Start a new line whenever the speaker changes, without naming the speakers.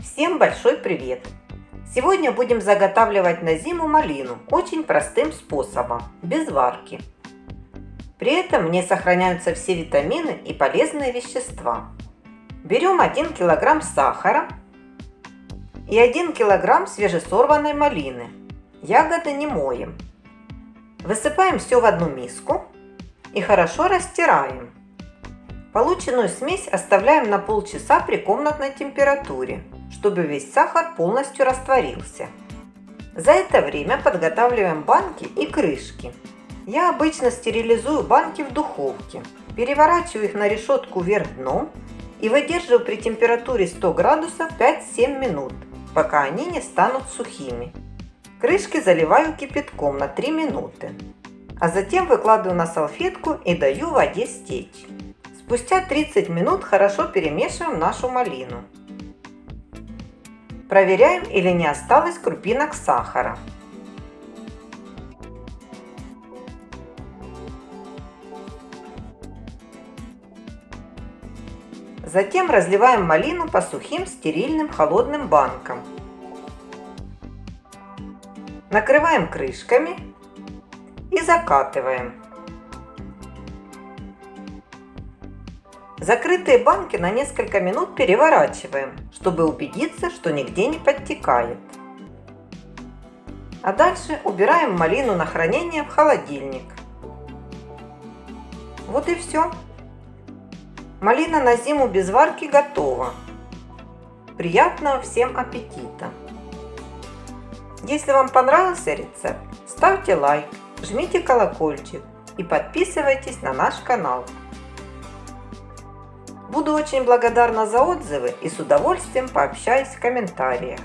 Всем большой привет! Сегодня будем заготавливать на зиму малину очень простым способом, без варки. При этом не сохраняются все витамины и полезные вещества. Берем 1 кг сахара и 1 кг свежесорванной малины. Ягоды не моем. Высыпаем все в одну миску и хорошо растираем. Полученную смесь оставляем на полчаса при комнатной температуре, чтобы весь сахар полностью растворился. За это время подготавливаем банки и крышки. Я обычно стерилизую банки в духовке, переворачиваю их на решетку вверх дном и выдерживаю при температуре 100 градусов 5-7 минут, пока они не станут сухими. Крышки заливаю кипятком на 3 минуты, а затем выкладываю на салфетку и даю воде стечь. Спустя 30 минут хорошо перемешиваем нашу малину. Проверяем, или не осталось крупинок сахара. Затем разливаем малину по сухим стерильным холодным банкам. Накрываем крышками и закатываем. Закрытые банки на несколько минут переворачиваем, чтобы убедиться, что нигде не подтекает. А дальше убираем малину на хранение в холодильник. Вот и все. Малина на зиму без варки готова. Приятного всем аппетита! Если вам понравился рецепт, ставьте лайк, жмите колокольчик и подписывайтесь на наш канал. Буду очень благодарна за отзывы и с удовольствием пообщаюсь в комментариях.